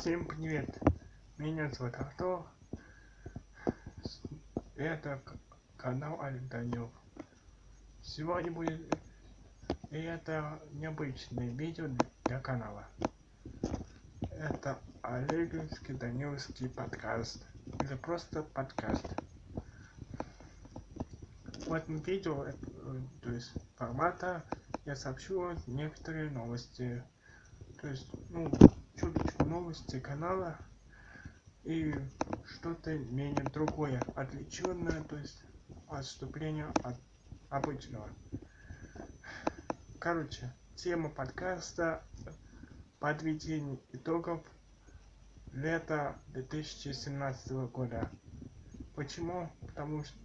Всем привет! Меня зовут Артур. Это канал Олег Данилов. Сегодня будет это необычное видео для канала. Это Олеговский Даниловский подкаст. Или просто подкаст. В этом видео, э, то есть формата, я сообщу некоторые новости. То есть, ну, чуточку новости канала и что-то менее другое, отвлеченное, то есть отступление от обычного. Короче, тема подкаста подведение итогов лета 2017 года. Почему? Потому что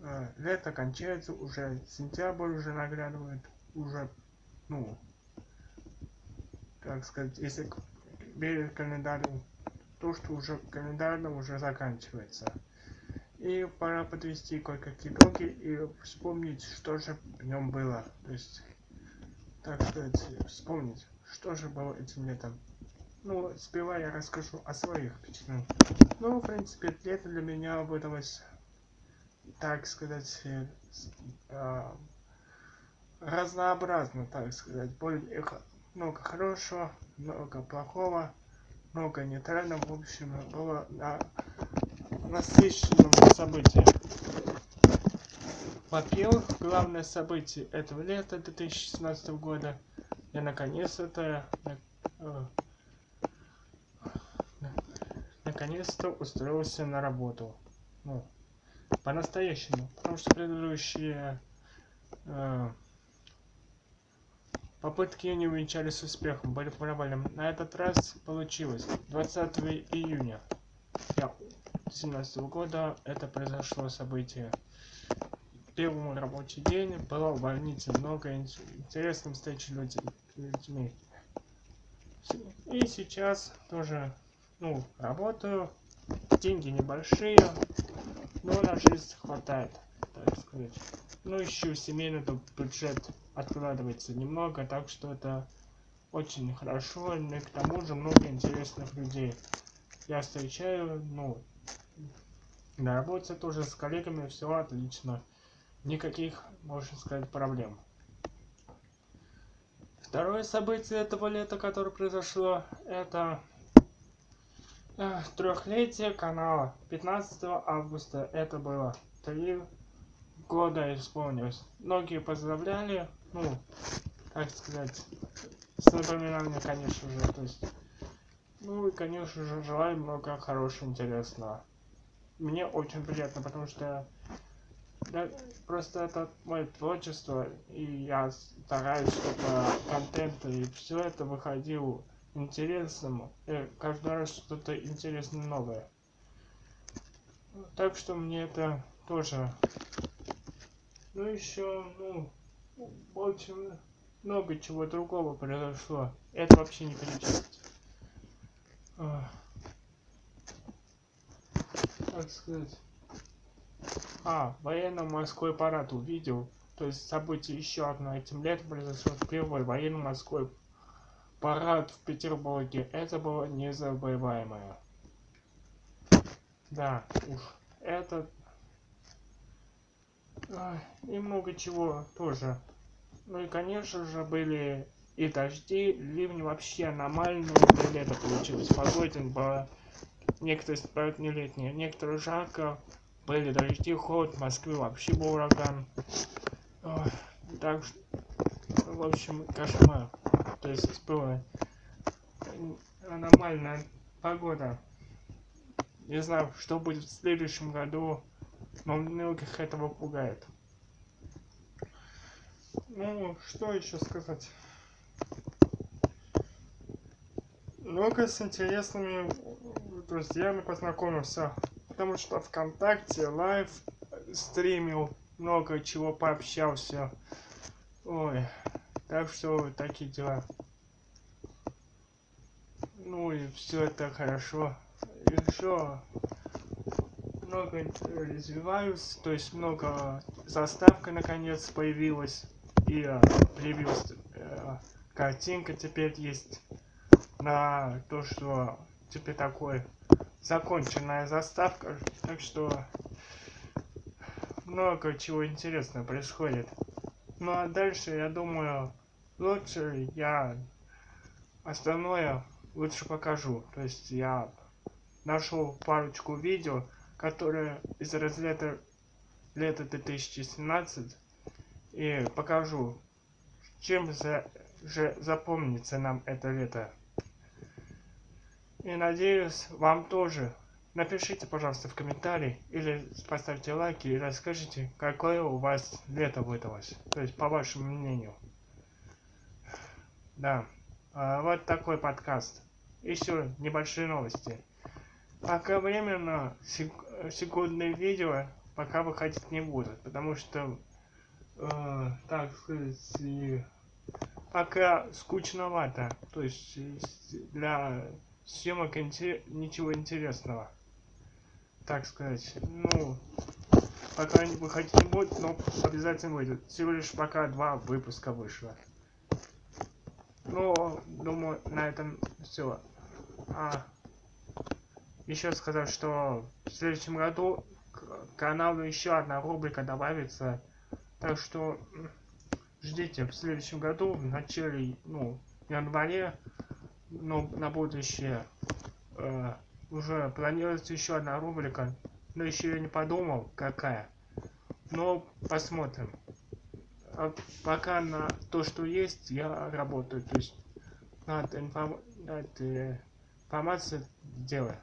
э, лето кончается, уже сентябрь уже наглядывает, уже, ну, так сказать, если верить календарю, то, что уже календарно уже заканчивается. И пора подвести кое-какие итоги и вспомнить, что же в нем было. То есть, так сказать, вспомнить, что же было этим летом. Ну, сперва я расскажу о своих впечатлениях. Ну, в принципе, лето для меня выдалось, так сказать, э, разнообразно, так сказать, более много хорошего, много плохого, много нейтрального, в общем, было на насыщенном событием. Во-первых, главное событие этого лета 2017 года, я наконец-то э, наконец-то устроился на работу. Ну, по-настоящему. Потому что предыдущие э, Попытки не увенчались успехом, были провалом. На этот раз получилось. 20 июня 2017 года это произошло событие. Первый рабочий день было в больнице много интересных встреч людьми. И сейчас тоже, ну, работаю. Деньги небольшие, но на жизнь хватает, так сказать. Ну, ищу семейный бюджет откладывается немного, так что это очень хорошо, и к тому же много интересных людей. Я встречаю, ну, на работе тоже с коллегами все отлично. Никаких, можно сказать, проблем. Второе событие этого лета, которое произошло, это э, трехлетие канала. 15 августа это было. Три года исполнилось. Многие поздравляли, ну, как сказать, с напоминанием, конечно же, то есть, ну и, конечно же, желаю много хорошего, интересного. Мне очень приятно, потому что да, просто это мое творчество, и я стараюсь, чтобы контент и все это выходил интересным, и каждый раз что-то интересное новое. Так что мне это тоже ну еще, ну, очень много чего другого произошло. Это вообще не перечислить. Как сказать? А, военно-морской парад увидел. То есть событие еще одно этим летом произошло. Первый военно-морской парад в Петербурге. Это было незабываемое. Да, уж. Это и много чего тоже. Ну и конечно же были и дожди, ливни вообще аномальные для лета получилось. Погодин было, некоторые спают не летние, некоторые жарко, были дожди, холод, в Москве вообще был ураган. Ой, так что, в общем, кошмар. То есть была аномальная погода. Не знаю, что будет в следующем году но многих этого пугает. Ну, что еще сказать? Много с интересными друзьями познакомился. Потому что ВКонтакте live стримил, много чего пообщался. Ой, так что такие дела. Ну и все это хорошо. Еще много развиваюсь, то есть много заставка наконец появилась и э, появилась э, картинка теперь есть на то, что теперь такой законченная заставка. Так что много чего интересного происходит. Ну а дальше, я думаю, лучше я остальное лучше покажу. То есть я нашел парочку видео, которые из разряда лета 2017 и покажу, чем за, же запомнится нам это лето. И надеюсь, вам тоже. Напишите, пожалуйста, в комментарии или поставьте лайки и расскажите, какое у вас лето выдалось. То есть, по вашему мнению. Да. А, вот такой подкаст. Еще небольшие новости. Пока временно сек секундные видео пока выходить не будут, потому что, э, так сказать, пока скучновато. То есть для съемок ничего интересного. Так сказать, ну, пока не выходить не будет, но обязательно выйдет. Всего лишь пока два выпуска вышло. Ну, думаю, на этом все. А, еще сказать, что в следующем году к каналу еще одна рубрика добавится. Так что ждите в следующем году, в начале, ну, январе, ну, на будущее, э, уже планируется еще одна рубрика. Но еще я не подумал, какая. Но посмотрим. А пока на то, что есть, я работаю. То есть над, информ... над э, информацией делаю.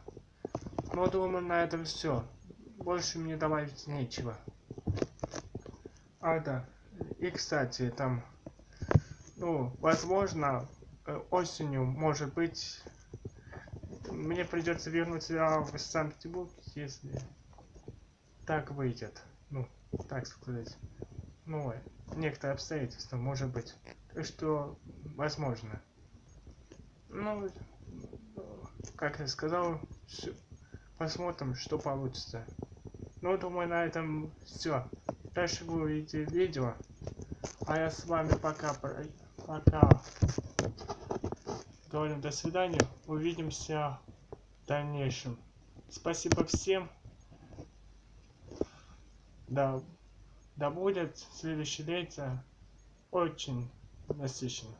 Ну, думаю, на этом все. Больше мне добавить нечего. А, да. И, кстати, там, ну, возможно, э, осенью, может быть, мне придется вернуться в Санкт-Петербург, если так выйдет. Ну, так сказать. Ну, некоторые обстоятельства, может быть. Что, возможно. Ну, как я сказал, посмотрим, что получится. Ну, думаю, на этом все. Дальше увидите видео. А я с вами пока, пока говорим до свидания. Увидимся в дальнейшем. Спасибо всем. Да, да будет следующее лето очень насыщенно.